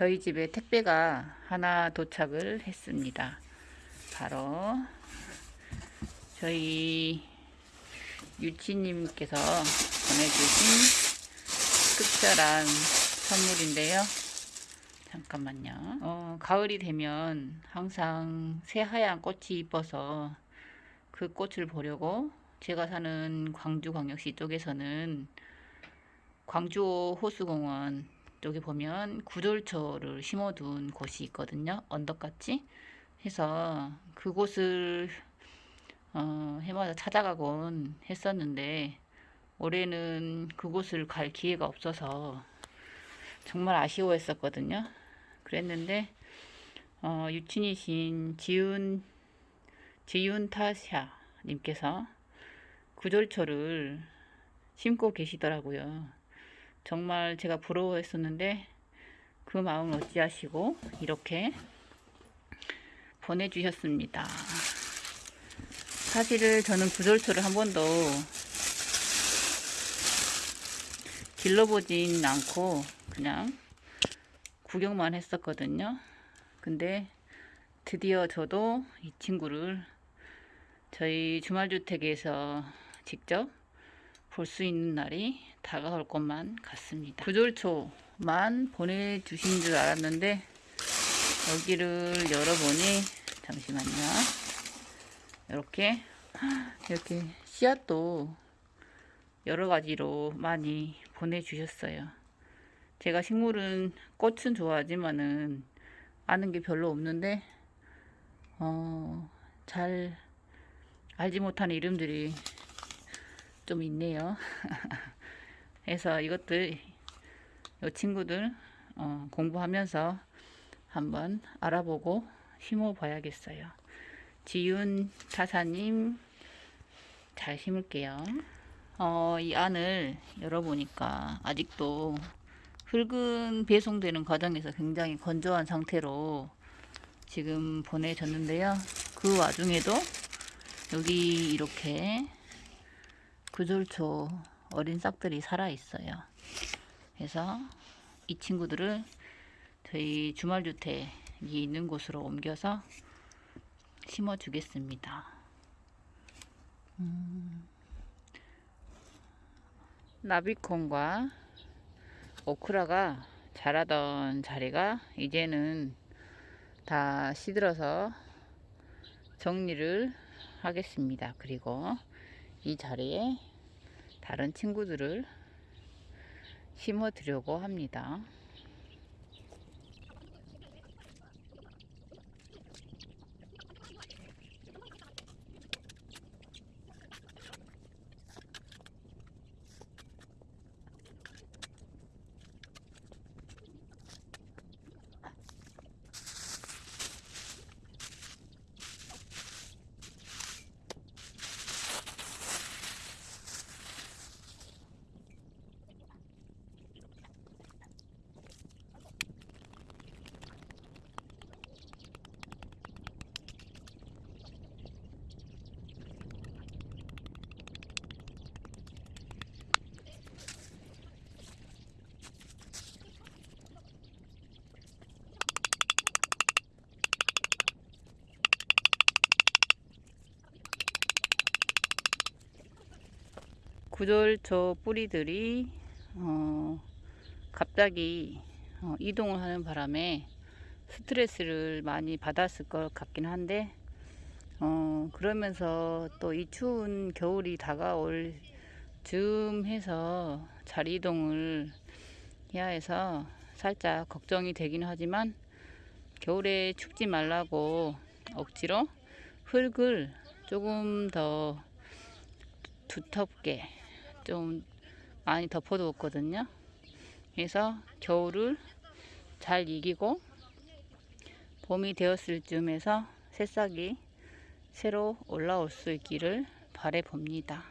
저희 집에 택배가 하나 도착을 했습니다. 바로 저희 유치님께서 보내주신 특별한 선물인데요. 잠깐만요. 어, 가을이 되면 항상 새하얀 꽃이 이뻐서 그 꽃을 보려고 제가 사는 광주광역시 쪽에서는 광주 호수공원 쪽에 보면 구절초를 심어둔 곳이 있거든요. 언덕같이 해서 그곳을 어, 해마다 찾아가곤 했었는데 올해는 그곳을 갈 기회가 없어서 정말 아쉬워했었거든요. 그랬는데 어, 유친이신 지훈 지윤타샤 님께서 구절초를 심고 계시더라고요. 정말 제가 부러워했었는데 그 마음을 어찌하시고 이렇게 보내주셨습니다. 사실은 저는 구절초를 한 번도 길러보진 않고 그냥 구경만 했었거든요. 근데 드디어 저도 이 친구를 저희 주말주택에서 직접 볼 수 있는 날이 다가올 것만 같습니다. 구절초만 보내주신 줄 알았는데 여기를 열어보니 잠시만요. 이렇게 이렇게 씨앗도 여러 가지로 많이 보내주셨어요. 제가 식물은 꽃은 좋아하지만은 아는 게 별로 없는데 어, 잘 알지 못하는 이름들이 좀 있네요. 그래서 이것들 이 친구들 어, 공부하면서 한번 알아보고 심어 봐야겠어요. 지윤 타사님 잘 심을게요. 어, 이 안을 열어보니까 아직도 흙은 배송되는 과정에서 굉장히 건조한 상태로 지금 보내졌는데요. 그 와중에도 여기 이렇게 구절초 어린 싹들이 살아 있어요. 그래서 이 친구들을 저희 주말주택이 있는 곳으로 옮겨서 심어 주겠습니다. 음, 나비콘과 오크라가 자라던 자리가 이제는 다 시들어서 정리를 하겠습니다. 그리고 이 자리에 다른 친구들을 심어 드려고 합니다. 구절초 뿌리들이 어, 갑자기 어, 이동을 하는 바람에 스트레스를 많이 받았을 것 같긴 한데 어, 그러면서 또 이 추운 겨울이 다가올 즈음 해서 자리 이동을 해야 해서 살짝 걱정이 되긴 하지만 겨울에 춥지 말라고 억지로 흙을 조금 더 두텁게 좀 많이 덮어두었거든요. 그래서 겨울을 잘 이기고 봄이 되었을 즈음에서 새싹이 새로 올라올 수 있기를 바래 봅니다.